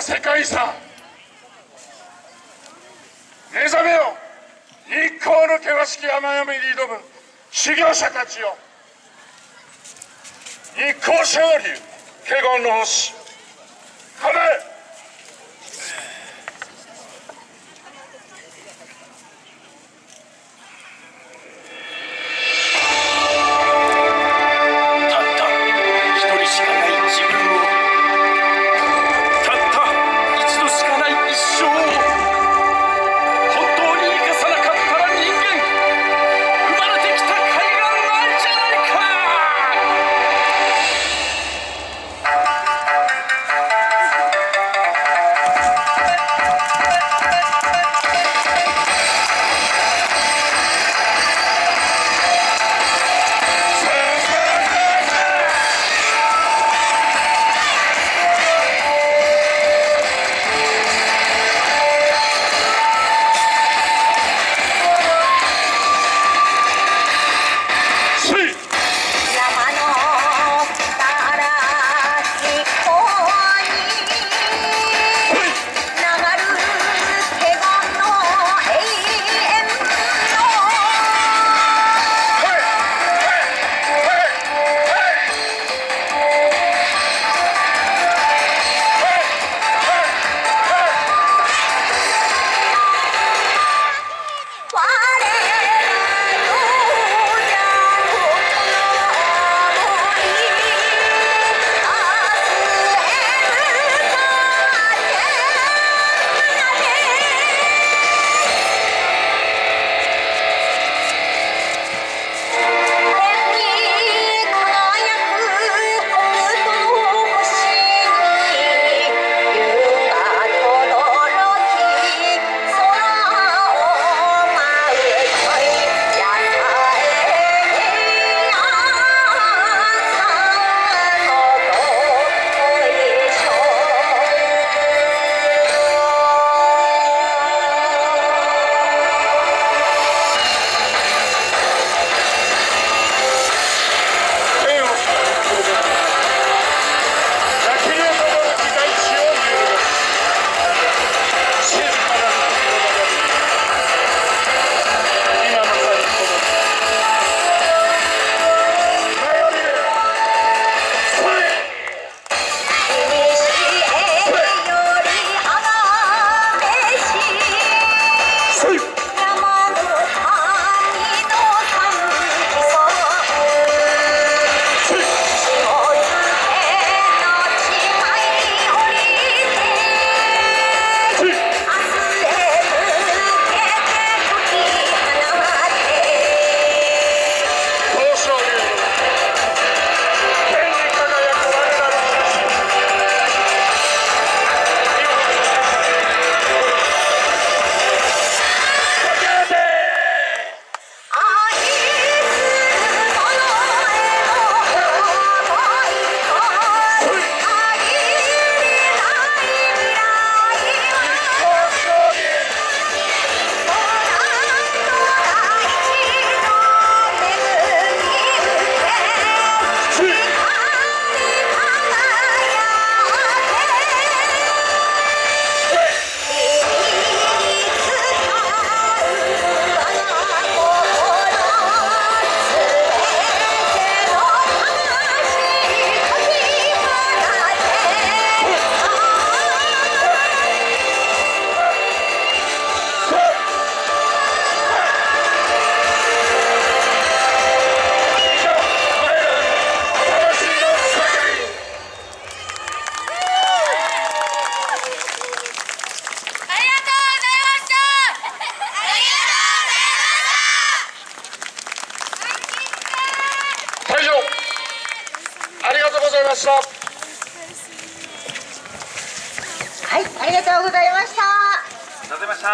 世界遺産。目覚めよ。日光の険しき山々に挑む。修行者たちよ。日光勝利華厳の星。ました。はいありがとうございました。ありがとうございました